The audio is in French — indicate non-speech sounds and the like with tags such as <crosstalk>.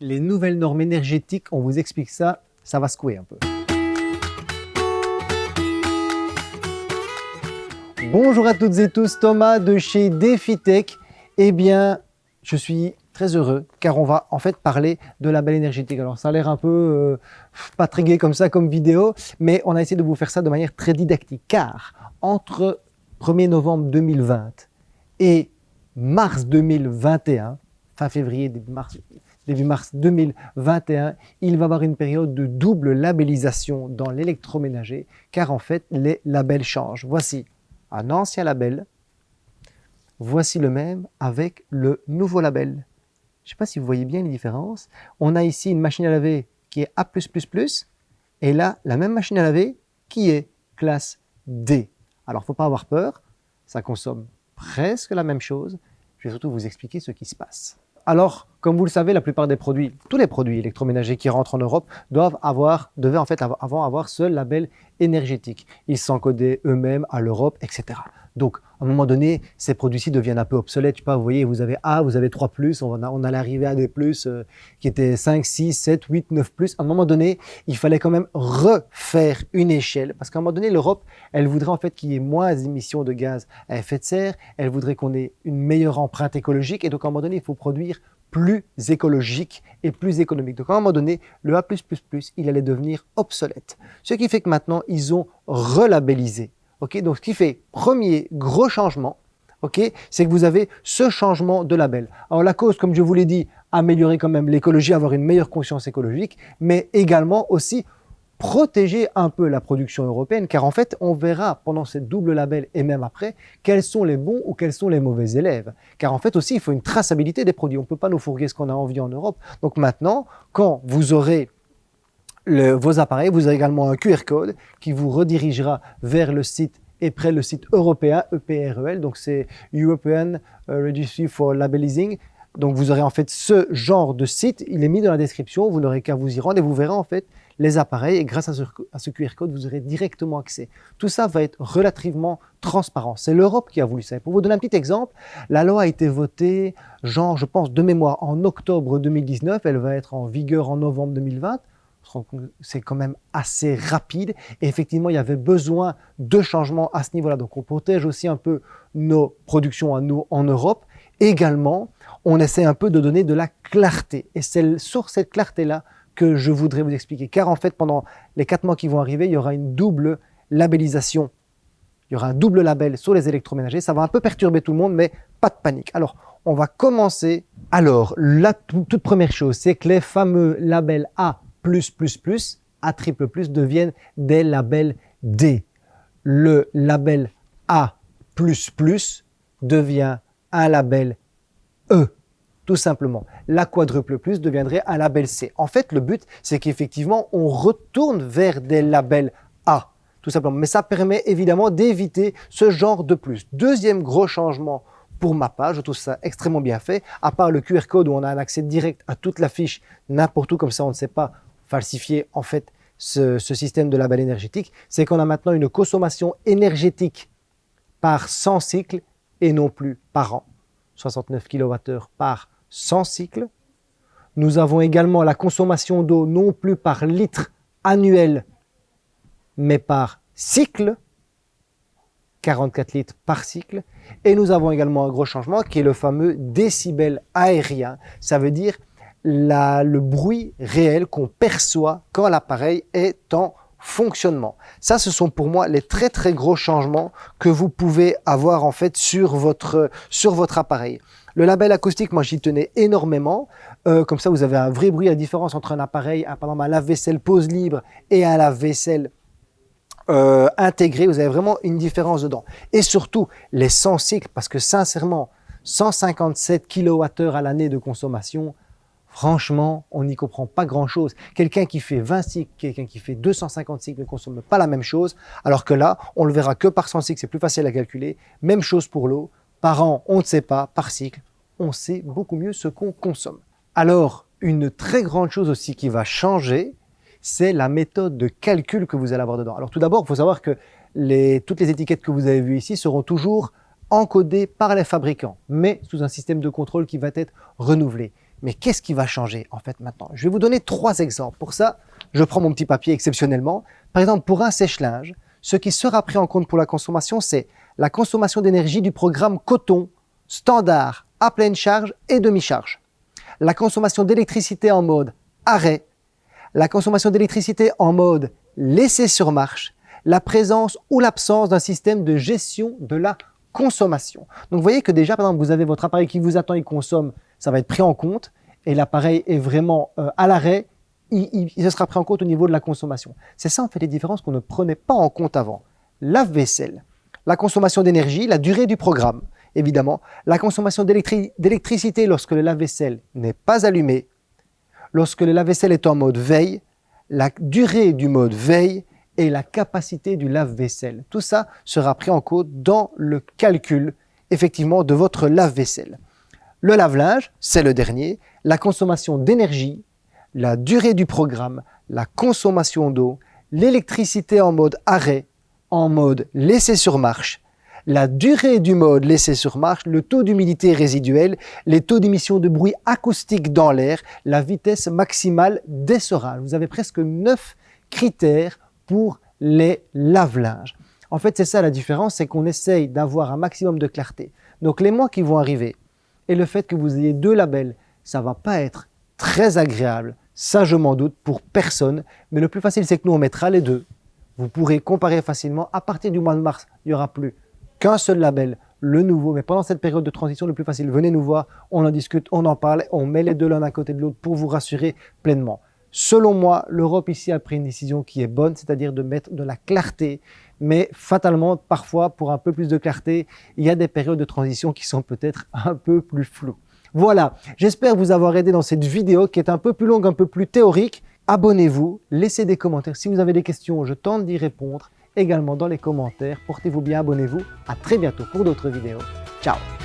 les nouvelles normes énergétiques, on vous explique ça, ça va secouer un peu. Bonjour à toutes et tous, Thomas de chez DefiTech. Eh bien, je suis très heureux car on va en fait parler de label énergétique. Alors ça a l'air un peu euh, pas très comme ça comme vidéo, mais on a essayé de vous faire ça de manière très didactique car entre 1er novembre 2020 et mars 2021, fin février, début mars, début mars 2021, il va y avoir une période de double labellisation dans l'électroménager, car en fait, les labels changent. Voici un ancien label, voici le même avec le nouveau label. Je ne sais pas si vous voyez bien les différences. On a ici une machine à laver qui est A+++, et là, la même machine à laver qui est classe D. Alors, il faut pas avoir peur, ça consomme presque la même chose. Je vais surtout vous expliquer ce qui se passe. Alors, comme vous le savez, la plupart des produits, tous les produits électroménagers qui rentrent en Europe doivent avoir, devaient en fait avant avoir ce label énergétique. Ils s'encodaient eux-mêmes à l'Europe, etc. Donc, à un moment donné, ces produits-ci deviennent un peu obsolètes. Je sais pas, vous voyez, vous avez A, vous avez 3+, plus, on, on allait arriver à des plus euh, qui étaient 5, 6, 7, 8, 9+. Plus. À un moment donné, il fallait quand même refaire une échelle parce qu'à un moment donné, l'Europe, elle voudrait en fait qu'il y ait moins d'émissions de gaz à effet de serre, elle voudrait qu'on ait une meilleure empreinte écologique et donc à un moment donné, il faut produire plus écologique et plus économique. Donc à un moment donné, le A+++, il allait devenir obsolète. Ce qui fait que maintenant, ils ont relabellisé donc, ce qui fait premier gros changement, c'est que vous avez ce changement de label. Alors, la cause, comme je vous l'ai dit, améliorer quand même l'écologie, avoir une meilleure conscience écologique, mais également aussi protéger un peu la production européenne, car en fait, on verra pendant cette double label et même après, quels sont les bons ou quels sont les mauvais élèves. Car en fait aussi, il faut une traçabilité des produits. On ne peut pas nous fourguer ce qu'on a envie en Europe. Donc maintenant, quand vous aurez vos appareils, vous avez également un QR code qui vous redirigera vers le site et près le site européen EPREL, donc c'est European euh, Registry for Labelizing. Donc vous aurez en fait ce genre de site, il est mis dans la description, vous n'aurez qu'à vous y rendre et vous verrez en fait les appareils et grâce à ce, QR code, vous aurez directement accès. Tout ça va être relativement transparent. C'est l'Europe qui a voulu ça. pour vous donner un petit exemple, la loi a été votée, genre je pense de mémoire, en octobre 2019, elle va être en vigueur en novembre 2020 c'est quand même assez rapide. Et effectivement, il y avait besoin de changements à ce niveau-là. Donc, on protège aussi un peu nos productions à nous en Europe. Également, on essaie un peu de donner de la clarté. Et c'est sur cette clarté-là que je voudrais vous expliquer. Car en fait, pendant les quatre mois qui vont arriver, il y aura une double labellisation. Il y aura un double label sur les électroménagers. Ça va un peu perturber tout le monde, mais pas de panique. Alors, on va commencer. Alors, la toute première chose, c'est que les fameux labels A a deviennent des labels D. Le label A devient un label E, tout simplement. La quadruple plus deviendrait un label C. En fait, le but, c'est qu'effectivement, on retourne vers des labels A, tout simplement. Mais ça permet évidemment d'éviter ce genre de plus. Deuxième gros changement pour ma page, je trouve ça extrêmement bien fait, à part le QR code où on a un accès direct à toute la fiche, n'importe où, comme ça on ne sait pas falsifier en fait ce, système de label énergétique, c'est qu'on a maintenant une consommation énergétique par 100 cycles et non plus par an. 69 kWh par 100 cycles. Nous avons également la consommation d'eau non plus par litre annuel, mais par cycle, 44 litres par cycle. Et nous avons également un gros changement qui est le fameux décibel aérien. Ça veut dire le bruit réel qu'on perçoit quand l'appareil est en fonctionnement. Ça, ce sont pour moi les très très gros changements que vous pouvez avoir en fait sur votre, sur votre appareil. Le label acoustique, moi j'y tenais énormément. Euh, comme ça, vous avez un vrai bruit, la différence entre un appareil, un, par exemple un lave-vaisselle pose libre et un lave-vaisselle euh, intégré, vous avez vraiment une différence dedans. Et surtout, les 100 cycles, parce que sincèrement, 157 kWh à l'année de consommation, Franchement, on n'y comprend pas grand-chose. Quelqu'un qui fait 20 cycles, quelqu'un qui fait 250 cycles ne consomme pas la même chose, alors que là, on le verra que par 100 cycles, c'est plus facile à calculer. Même chose pour l'eau. Par an, on ne sait pas. Par cycle, on sait beaucoup mieux ce qu'on consomme. Alors, une très grande chose aussi qui va changer, c'est la méthode de calcul que vous allez avoir dedans. Alors tout d'abord, il faut savoir que toutes les étiquettes que vous avez vues ici seront toujours encodées par les fabricants, mais sous un système de contrôle qui va être renouvelé. Mais qu'est-ce qui va changer en fait maintenant? Je vais vous donner trois exemples. Pour ça, je prends mon petit papier exceptionnellement. Par exemple, pour un sèche-linge, ce qui sera pris en compte pour la consommation, c'est la consommation d'énergie du programme coton standard à pleine charge et demi-charge. La consommation d'électricité en mode arrêt, la consommation d'électricité en mode laissé sur marche, la présence ou l'absence d'un système de gestion de la consommation. Donc vous voyez que déjà, par exemple, vous avez votre appareil qui vous attend, il consomme, ça va être pris en compte, et l'appareil est vraiment euh, à l'arrêt, il, sera pris en compte au niveau de la consommation. C'est ça en fait les différences qu'on ne prenait pas en compte avant. Lave-vaisselle, la consommation d'énergie, la durée du programme, évidemment, la consommation d'électricité lorsque le lave-vaisselle n'est pas allumé, lorsque le lave-vaisselle est en mode veille, la durée du mode veille et la capacité du lave-vaisselle. Tout ça sera pris en compte dans le calcul, effectivement, de votre lave-vaisselle. Le lave-linge, c'est le dernier, la consommation d'énergie, la durée du programme, la consommation d'eau, l'électricité en mode arrêt, en mode laissé sur marche, la durée du mode laissé sur marche, le taux d'humidité résiduelle, les taux d'émission de bruit acoustique dans l'air, la vitesse maximale d'essorage. Vous avez presque 9 critères pour les lave-linges. En fait, c'est ça la différence, c'est qu'on essaye d'avoir un maximum de clarté. Donc les mois qui vont arriver et le fait que vous ayez deux labels, ça va pas être très agréable, ça je m'en doute pour personne, mais le plus facile c'est que nous on mettra les deux. Vous pourrez comparer facilement, à partir du mois de mars, il n'y aura plus qu'un seul label, le nouveau. Mais pendant cette période de transition, le plus facile, venez nous voir, on en discute, on en parle, on met les deux l'un à côté de l'autre pour vous rassurer pleinement. Selon moi, l'Europe ici a pris une décision qui est bonne, c'est-à-dire de mettre de la clarté, mais fatalement, parfois, pour un peu plus de clarté, il y a des périodes de transition qui sont peut-être <laughs> un peu plus floues. Voilà, j'espère vous avoir aidé dans cette vidéo qui est un peu plus longue, un peu plus théorique. Abonnez-vous, laissez des commentaires. Si vous avez des questions, je tente d'y répondre également dans les commentaires. Portez-vous bien, abonnez-vous. À très bientôt pour d'autres vidéos. Ciao